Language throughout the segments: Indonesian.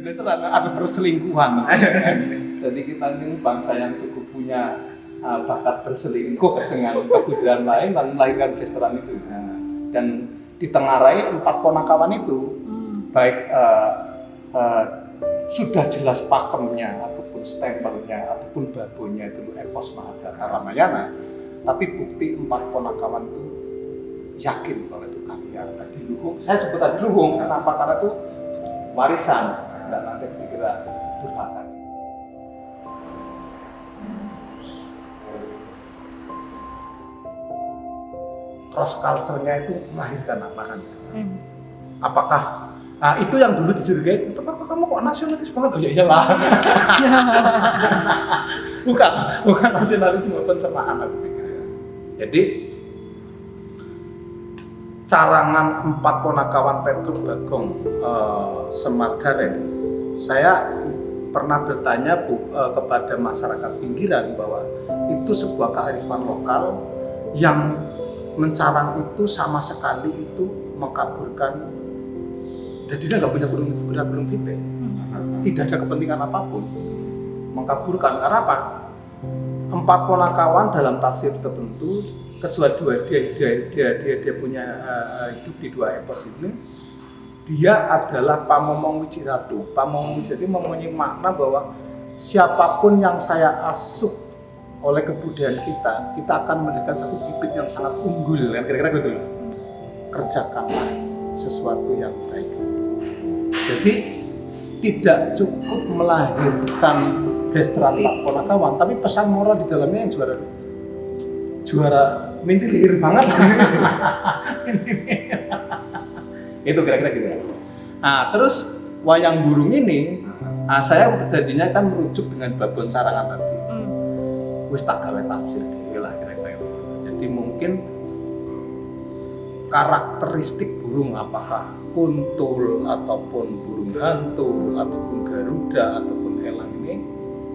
Geseran ada perselingkuhan. Jadi kita ini bangsa yang cukup punya uh, bakat berselingkuh dengan kebudayaan lain dan melahirkan gesteran itu. Dan ditengarai empat ponakawan itu, baik uh, uh, sudah jelas pakemnya ataupun stempelnya ataupun babonya itu epos Mahabharata Ramayana, tapi bukti empat ponakawan itu yakin kalau itu karya tadi luhung. Saya sebut tadi luhung kenapa? Karena itu warisan dan nanti dikira durhaka. Cross culture-nya itu melahirkan apa kan? Hmm. Apakah Nah, itu yang dulu dicurigai, itu apa kamu kok nasionalis banget? Oh ya iyalah. bukan, bukan nasionalisme pencernaan aku pikir. Jadi carangan empat ponakawan Petruk Bagong eh, Semar Gareng, saya pernah bertanya bu, eh, kepada masyarakat pinggiran bahwa itu sebuah kearifan lokal yang mencarang itu sama sekali itu mengkaburkan jadi dia nggak punya gunung punya gunung vipe tidak ada kepentingan apa pun. Mengkaburkan karena apa? Empat ponakawan dalam tafsir tertentu kecuali dua dia dia dia dia, dia punya uh, hidup di dua epos ini dia adalah pamomong wijiratu. Pamomong wijiratu mempunyai makna bahwa siapa pun yang saya asuh oleh kebudayaan kita kita akan memberikan satu bibit yang sangat unggul. Kan kira-kira gitu loh. Kerjakanlah sesuatu yang baik. Jadi tidak cukup melahirkan gestra ponakawan, tapi pesan moral di dalamnya yang juara. Juara mintilir banget. itu kira-kira gitu. Nah, terus wayang burung ini, nah, saya jadinya kan merujuk dengan babon carangan tadi. Wis tak gawe tafsir lah kira-kira itu. Jadi mungkin karakteristik burung apakah kuntul ataupun burung hantu ataupun garuda ataupun elang ini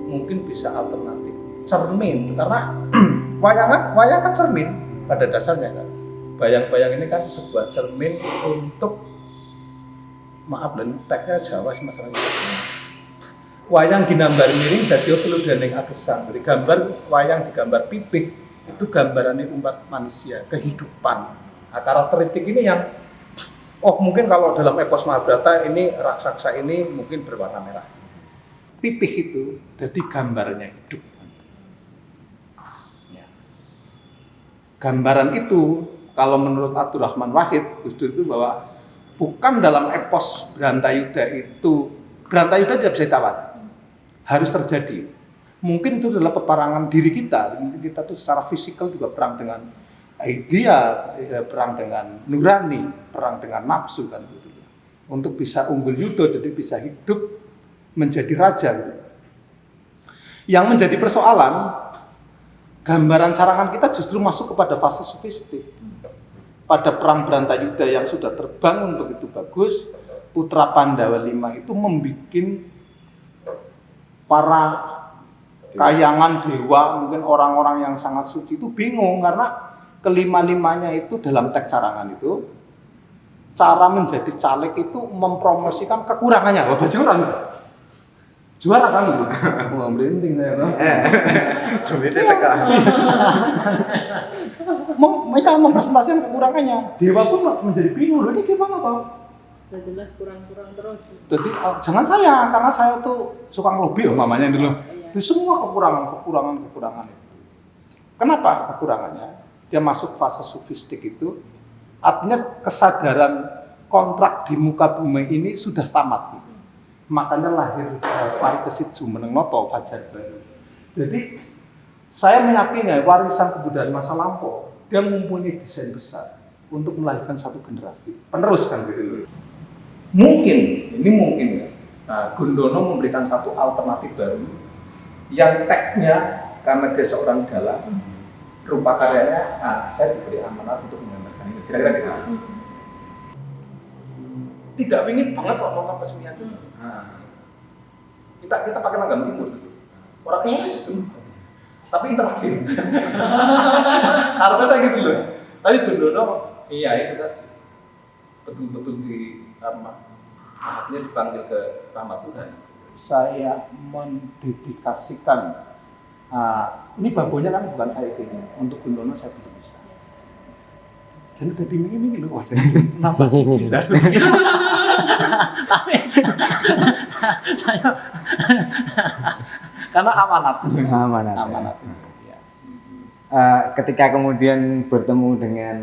mungkin bisa alternatif cermin karena wayangan wayangan cermin pada dasarnya kan bayang-bayang ini kan sebuah cermin untuk maaf dan tagnya Jawa sih masalahnya wayang ginambar miring dadi perlu dening agesan dari gambar wayang digambar pipih itu gambarannya umat manusia kehidupan nah, karakteristik ini yang oh mungkin kalau dalam epos Mahabharata ini raksasa ini mungkin berwarna merah. Pipih itu jadi gambarnya hidup. Ya. Gambaran itu kalau menurut Abdurrahman Wahid, Gus itu bahwa bukan dalam epos Brantayuda itu Brantayuda tidak bisa ditawar, harus terjadi. Mungkin itu adalah peperangan diri kita, kita tuh secara fisikal juga perang dengan idea ya, perang dengan nurani, perang dengan nafsu kan gitu. Untuk bisa unggul yudo jadi bisa hidup menjadi raja gitu. Yang menjadi persoalan gambaran sarangan kita justru masuk kepada fase sofistik. Pada perang Brantayuda yang sudah terbangun begitu bagus, putra Pandawa lima itu membuat para kayangan dewa, mungkin orang-orang yang sangat suci itu bingung karena kelima-limanya itu dalam teks carangan itu cara menjadi caleg itu mempromosikan kekurangannya. Kan juara kan lu. Wah, merinding saya no. Cumi TPK. Mereka mempresentasikan kekurangannya. Dewa pun menjadi bingung loh ini gimana toh? Jelas kurang-kurang terus. Jadi oh, jangan saya karena saya tuh suka ngelobi loh mamanya dulu. Itu semua kekurangan, kekurangan, kekurangan itu. Kenapa kekurangannya? dia masuk fase sofistik itu artinya kesadaran kontrak di muka bumi ini sudah tamat makanya lahir pari kesit jumeneng noto fajar baru jadi saya meyakini warisan kebudayaan masa lampau dia mempunyai desain besar untuk melahirkan satu generasi penerus kan gitu mungkin ini mungkin ya nah, Gundono memberikan satu alternatif baru yang teknya karena dia seorang dalang rupa karyanya, nah, saya diberi amanat untuk menggambarkan ini. Kira-kira gitu. Hmm. Tidak ingin banget kok nonton kesenian itu. Nah, kita kita pakai langgam timur. Orang eh tapi interaksi. Karena saya gitu loh. Tadi Bundono, iya ya kita betul-betul di apa, Artinya dipanggil ke rahmat Tuhan. saya mendedikasikan ah, ini babonya kan bukan saya gini untuk Gundono saya jadi udah dimingi-mingi loh wah jadi nambah sih. bisa. Tapi saya karena amanat. Amanat. amanat. Ya. Eh, ketika kemudian bertemu dengan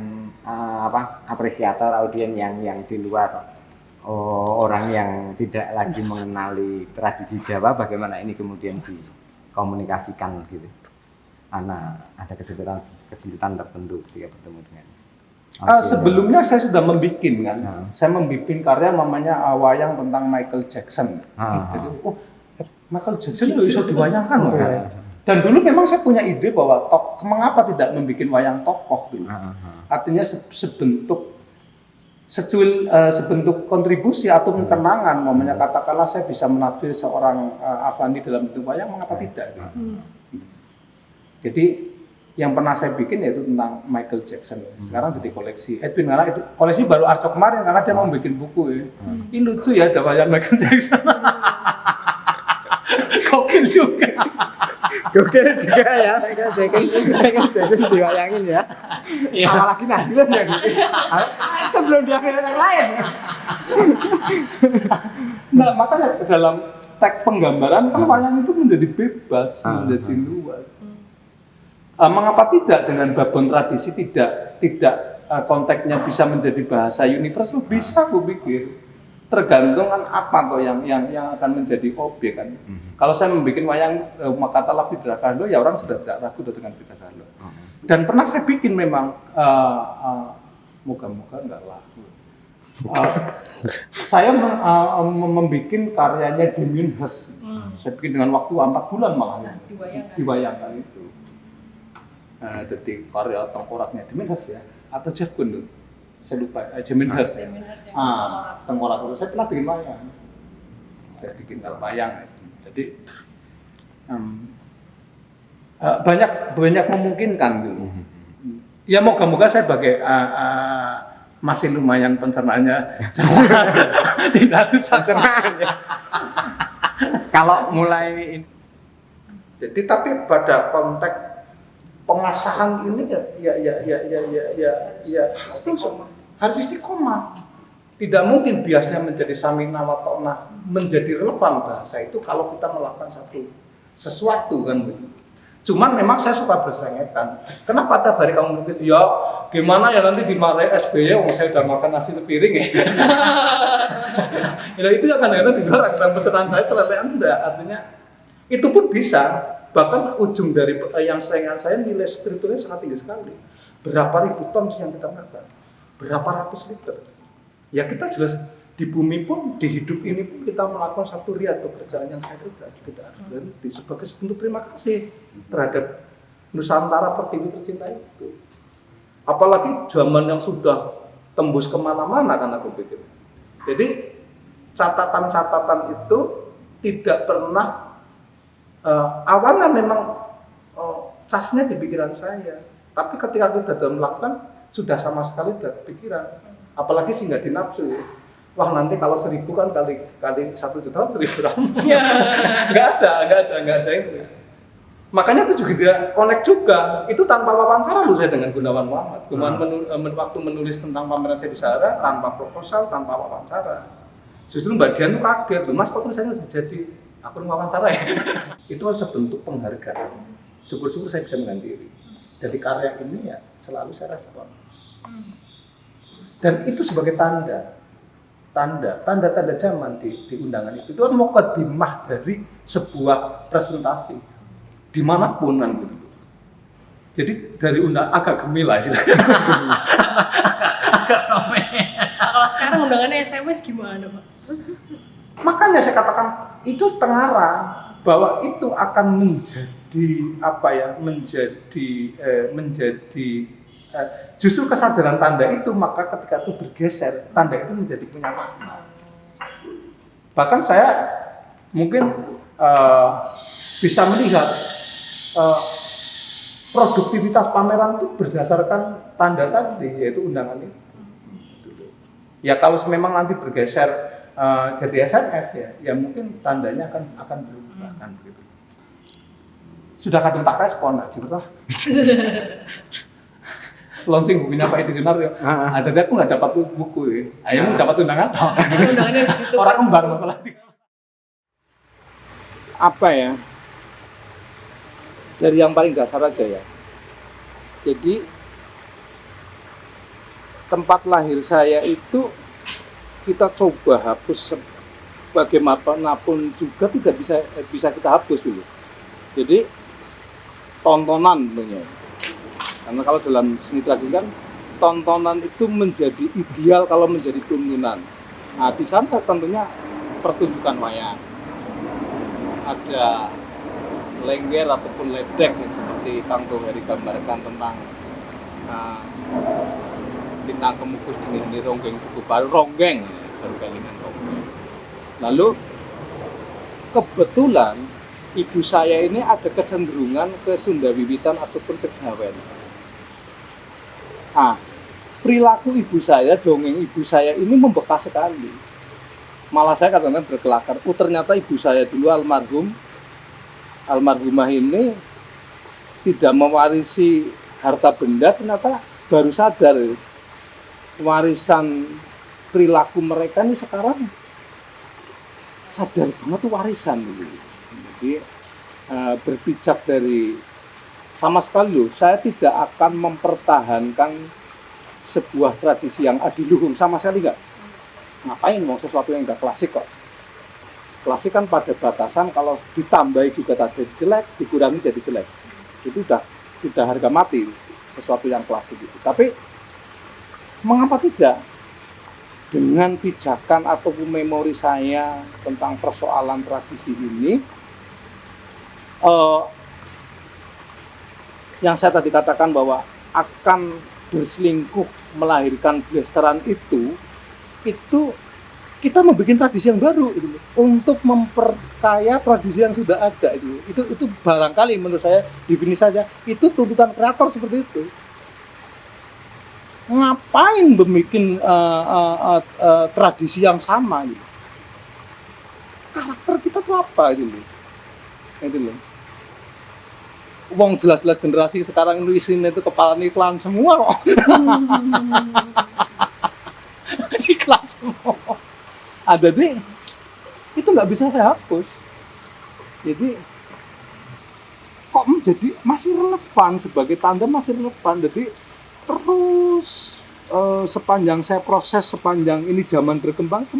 eh, apa apresiator audien yang yang di luar oh, orang yang tidak lagi mengenali tradisi Jawa bagaimana ini kemudian dikomunikasikan gitu? Karena ada kesulitan kesulitan tertentu ketika bertemu dengan Eh, audien. sebelumnya saya sudah membuat kan, Hmm. saya membuat karya namanya uh, wayang tentang Michael Jackson. Ah. Jadi, oh Michael Jackson itu bisa diwayangkan loh. Ah. Dan dulu memang saya punya ide bahwa tok, mengapa tidak membuat wayang tokoh dulu. Ah, ah, ah. Artinya se- sebentuk secuil eh, sebentuk kontribusi atau kenangan, momennya katakanlah saya bisa menafsir seorang eh, Avandi dalam bentuk wayang, mengapa tidak? gitu. Jadi yang pernah saya bikin yaitu tentang Michael Jackson. Sekarang jadi koleksi. Edwin karena itu koleksi baru Arco kemarin karena dia mau bikin buku ya. Ini lucu ya ada wayang Michael Jackson. Gokil juga. Gokil juga ya, Michael Jackson, Michael Jackson diwayangin ya. Iya. Apalagi Nasrul ya gitu. Sebelum dia yang lain. Nah, makanya dalam teks penggambaran kan wayang itu menjadi bebas, Ah, menjadi luas. Ah, mengapa tidak dengan babon tradisi tidak tidak ah, konteksnya bisa menjadi bahasa universal bisa aku pikir tergantung kan apa toh yang yang yang akan menjadi objek kan. Kalau saya membuat wayang eh, katakanlah Fidra Kahlo ya orang sudah tidak ragu tuh dengan Fidra Kahlo. Dan pernah saya bikin memang eh, eh, moga-moga nggak laku. Eh, saya mem- mem- membuat karyanya Damien Hirst. Hmm. Saya bikin dengan waktu empat bulan malah Dibayangkan. dibayangkan itu. Nah, jadi karya tengkoraknya Damien Hirst ya atau Jeff Koons saya lupa eh, Damien Hirst ya. Seminar yang Ah, tengkorak itu saya pernah bikin wayang. Saya bikin wayang itu. Jadi em, eh, banyak banyak memungkinkan gitu. Ya moga-moga saya sebagai eh, eh, masih lumayan pencernaannya tidak susah Kalau mulai ini Jadi tapi pada konteks pengasahan ini ya ya ya ya ya ya ya, ya harus harus istiqomah. Tidak mungkin biasanya menjadi samina wa ta'na menjadi relevan bahasa itu kalau kita melakukan satu sesuatu kan begitu. Cuman memang saya suka berserengetan. Kenapa tiap hari kamu melukis? Ya gimana ya nanti dimarahin SBY, wong saya udah makan nasi sepiring ya. ya itu ya kadang-kadang di luar ada pencerahan saya selesai anda. Artinya itu pun bisa. Bahkan ujung dari eh, yang serengan saya nilai spiritualnya sangat tinggi sekali. Berapa ribu ton yang kita makan? Berapa ratus liter? Ya kita jelas di bumi pun, di hidup ini pun kita melakukan satu riat pekerjaan yang saya kerja. Tidak harus berhenti sebagai bentuk terima kasih terhadap Nusantara pertiwi tercinta itu. Apalagi zaman yang sudah tembus ke mana-mana kan aku pikir. Jadi catatan-catatan itu tidak pernah eh, awalnya memang eh, casnya di pikiran saya. Tapi ketika kita dalam melakukan sudah sama sekali tidak pikiran. Apalagi sih nggak dinafsu ya. Wah nanti kalau seribu kan kali kali satu juta kan seribu ramu. nggak ada, nggak ada, nggak ada itu. Makanya itu juga tidak connect juga. Itu tanpa wawancara lu saya dengan Gunawan Muhammad. Gunawan menu- eh, men- waktu menulis tentang pameran saya di Sahara tanpa proposal, tanpa wawancara. Justru Mbak Dian tuh kaget, loh mas kok tulisannya udah jadi aku wawancara ya. itu kan sebentuk penghargaan. Syukur-syukur saya bisa mengandiri. Jadi karya ini ya selalu saya respon. Dan itu sebagai tanda, tanda, tanda-tanda zaman di, di undangan itu. Itu kan mukadimah dari sebuah presentasi di mana pun kan gitu. Jadi dari undang agak gemil lah istilahnya. agak gemil. Nah, kalau sekarang undangannya SMS gimana, Pak? Makanya saya katakan itu tengarang bahwa itu akan menjadi apa ya menjadi eh, menjadi eh, justru kesadaran tanda itu maka ketika itu bergeser tanda itu menjadi punya makna. Bahkan saya mungkin eh, bisa melihat eh, produktivitas pameran itu berdasarkan tanda tadi yaitu undangan itu. Ya kalau memang nanti bergeser eh, jadi SMS ya, ya mungkin tandanya akan akan berubah kan begitu. Sudah kadung tak respon, nah, cerita. Launching bukunya Pak Edi Sunar ya. Ah, ah. Ada aku nggak dapat tuh buku ya. Ayo dapat undangan. Undangannya harus gitu. Orang kembar masalah. apa ya dari yang paling dasar aja ya jadi tempat lahir saya itu kita coba hapus bagaimanapun juga tidak bisa bisa kita hapus dulu. Jadi tontonan tentunya. Karena kalau dalam seni tradisi kan tontonan itu menjadi ideal kalau menjadi tuntunan. Nah di sana tentunya pertunjukan wayang. Ada lengger ataupun ledek seperti Kang Toheri gambarkan tentang uh, bintang kemukus ini ronggeng buku baru ronggeng baru kelingan ronggeng. Lalu kebetulan ibu saya ini ada kecenderungan ke Sunda Wiwitan ataupun ke Jawen ah perilaku ibu saya dongeng ibu saya ini membekas sekali. Malah saya kadang-kadang berkelakar oh ternyata ibu saya dulu almarhum almarhumah ini tidak mewarisi harta benda ternyata baru sadar warisan perilaku mereka ini sekarang sadar banget tuh warisan gitu. jadi eh, berpijak dari sama sekali loh saya tidak akan mempertahankan sebuah tradisi yang adiluhung sama sekali enggak ngapain mau sesuatu yang udah klasik kok? Klasik kan pada batasan kalau ditambahi juga tadi jelek dikurangi jadi jelek. Itu udah udah harga mati sesuatu yang klasik itu. Tapi mengapa tidak? Dengan pijakan ataupun memori saya tentang persoalan tradisi ini eh, yang saya tadi katakan bahwa akan berselingkuh melahirkan blasteran itu itu kita membuat tradisi yang baru itu untuk memperkaya tradisi yang sudah ada itu itu itu barangkali menurut saya definisi saja itu tuntutan kreator seperti itu ngapain bikin uh, uh, uh, uh, tradisi yang sama gitu karakter kita tuh apa itu loh itu loh Wong jelas-jelas generasi sekarang itu isinya itu kepala iklan semua kok. iklan semua. Ada deh itu nggak bisa saya hapus. Jadi kok menjadi masih relevan sebagai tanda masih relevan. Jadi terus eh, sepanjang saya proses sepanjang ini zaman berkembang itu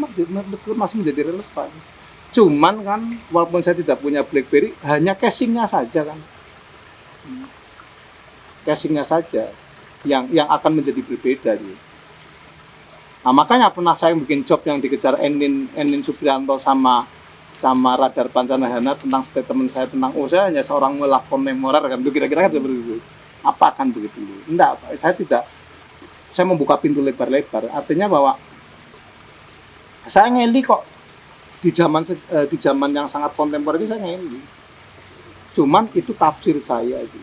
masih, menjadi relevan cuman kan walaupun saya tidak punya BlackBerry hanya casingnya saja kan casingnya saja yang yang akan menjadi berbeda gitu. Nah, makanya pernah saya bikin job yang dikejar Enin Enin Suprianto sama sama Radar Pancanahana tentang statement saya tentang oh saya hanya seorang melakon memorer kan itu kira-kira kan seperti itu. Apa akan begitu? Enggak, saya tidak saya membuka pintu lebar-lebar. Artinya bahwa saya ngeli kok di zaman eh, di zaman yang sangat kontemporer saya ngeli. Cuman itu tafsir saya itu.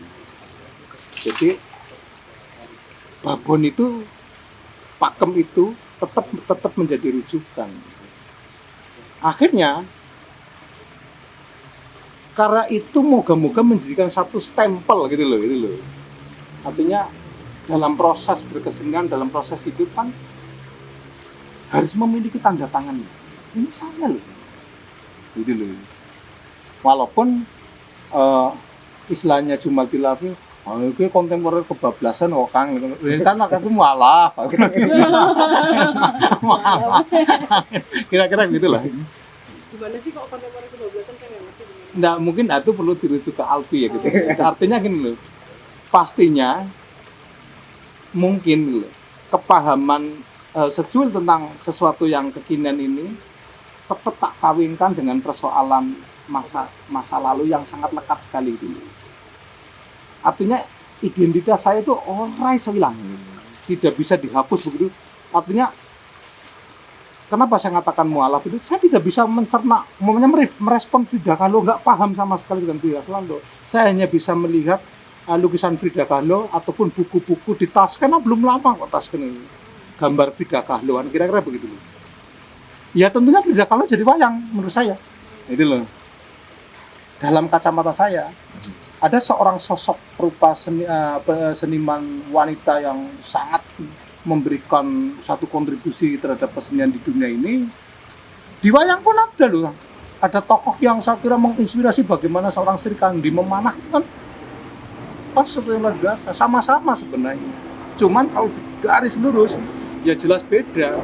Jadi babon itu pakem itu tetap tetap menjadi rujukan. Akhirnya karena itu moga-moga menjadikan satu stempel gitu loh, gitu loh. Artinya dalam proses berkesenian, dalam proses hidup kan harus memiliki tanda tangan. Ini saya loh, gitu loh. Walaupun eh, istilahnya cuma dilafi, oh itu kontemporer kebablasan kok Kang. Ini kan aku malah. Malah. Kira-kira gitulah. Gimana sih kok kontemporer kebablasan kan gimana? Nggak, mungkin itu perlu dirujuk ke Alfi ya gitu. Artinya gini loh, pastinya mungkin loh, kepahaman eh, secuil tentang sesuatu yang kekinian ini tetap tak kawinkan dengan persoalan masa masa lalu yang sangat lekat sekali dulu. Artinya identitas saya itu orang iso hilang, tidak bisa dihapus begitu. Artinya kenapa saya katakan mualaf itu saya tidak bisa mencerna mere- merespon Frida Kahlo nggak paham sama sekali dengan Kahlo saya hanya bisa melihat lukisan Frida Kahlo ataupun buku-buku di tas karena belum lama kok tas ini. Gambar Frida Kahlo kira-kira begitu loh. ya tentunya Frida Kahlo jadi wayang menurut saya. Itu loh. Dalam kacamata saya ada seorang sosok rupa seni, eh, pe- seniman wanita yang sangat memberikan satu kontribusi terhadap kesenian di dunia ini. Di wayang pun ada loh. Ada tokoh yang saya kira menginspirasi bagaimana seorang Sri Kandi memanah itu kan yang luar biasa sama-sama sebenarnya. Cuman kalau garis lurus ya jelas beda.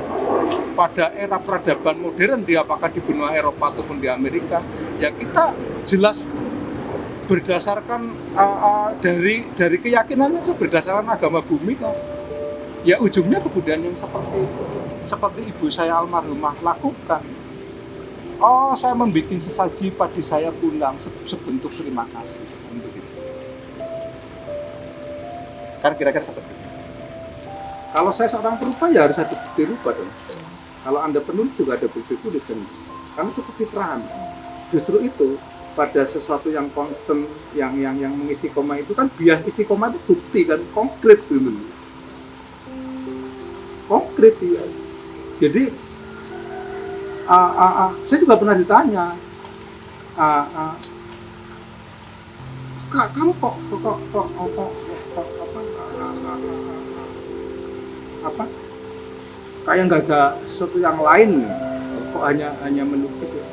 Pada era peradaban modern di apakah di benua Eropa ataupun di Amerika ya kita jelas berdasarkan uh, uh, dari dari keyakinan itu berdasarkan agama bumi kok. Ya ujungnya kebudayaan yang seperti seperti ibu saya almarhumah lakukan. Oh saya membuat sesaji padi saya pulang se- sebentuk terima kasih kan kira-kira seperti itu. Kalau saya seorang perupa ya harus ada bukti rupa dong. Kalau anda penulis juga ada bukti tulis kan karena itu kefitrahan. Justru itu pada sesuatu yang konstan yang yang yang mengistiqomah itu kan bias istiqomah itu bukti kan konkret dulu konkret ya jadi ah, ah, ah, saya juga pernah ditanya ah, ah, kak kamu kok kok kok kok, kok, kok, kok apa? Kayak nggak ada sesuatu yang lain kok hanya hanya melukis ya?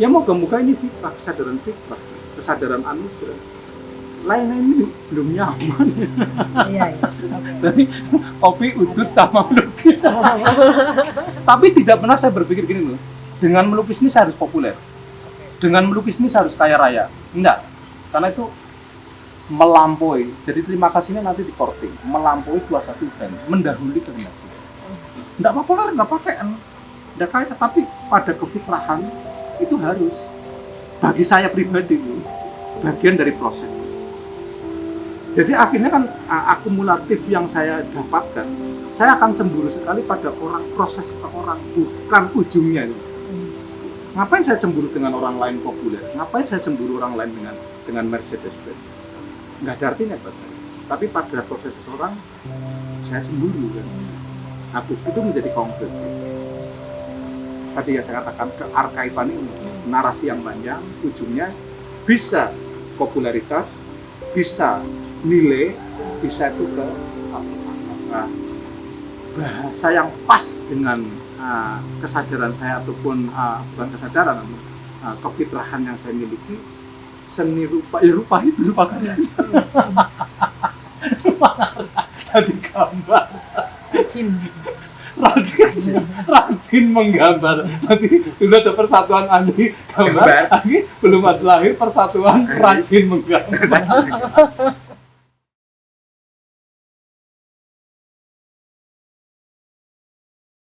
Ya moga-moga ini fitrah kesadaran fitrah kesadaran anugerah. Lainnya ini belum nyaman. Iya, iya. Jadi kopi udut sama melukis. Tapi tidak pernah saya berpikir gini loh. Dengan melukis ini saya harus populer. Dengan melukis ini saya harus kaya raya. Enggak. Karena itu melampaui jadi terima kasihnya nanti di korting melampaui kuasa Tuhan mendahului kehendak Tuhan enggak populer enggak pakai enggak kaya tapi pada kefitrahan itu harus bagi saya pribadi loh, bagian dari proses jadi akhirnya kan akumulatif yang saya dapatkan saya akan cemburu sekali pada orang proses seseorang bukan ujungnya itu. Ngapain saya cemburu dengan orang lain populer? Ngapain saya cemburu orang lain dengan dengan Mercedes Benz? Nggak ada artinya buat saya. Tapi pada proses seseorang saya cemburu kan. Nah, bu- itu menjadi konkret. Tadi ya saya katakan kearkaifan ini narasi yang panjang ujungnya bisa popularitas, bisa nilai, bisa itu ke apa, bahasa yang pas dengan uh, kesadaran saya ataupun uh, bukan kesadaran uh, kefitrahan yang saya miliki seni rupa ya rupa itu rupa karya. Tadi gambar. Rajin. rajin rajin menggambar. Nanti sudah ada persatuan ahli gambar. Gambar. lagi belum ada lahir persatuan rajin menggambar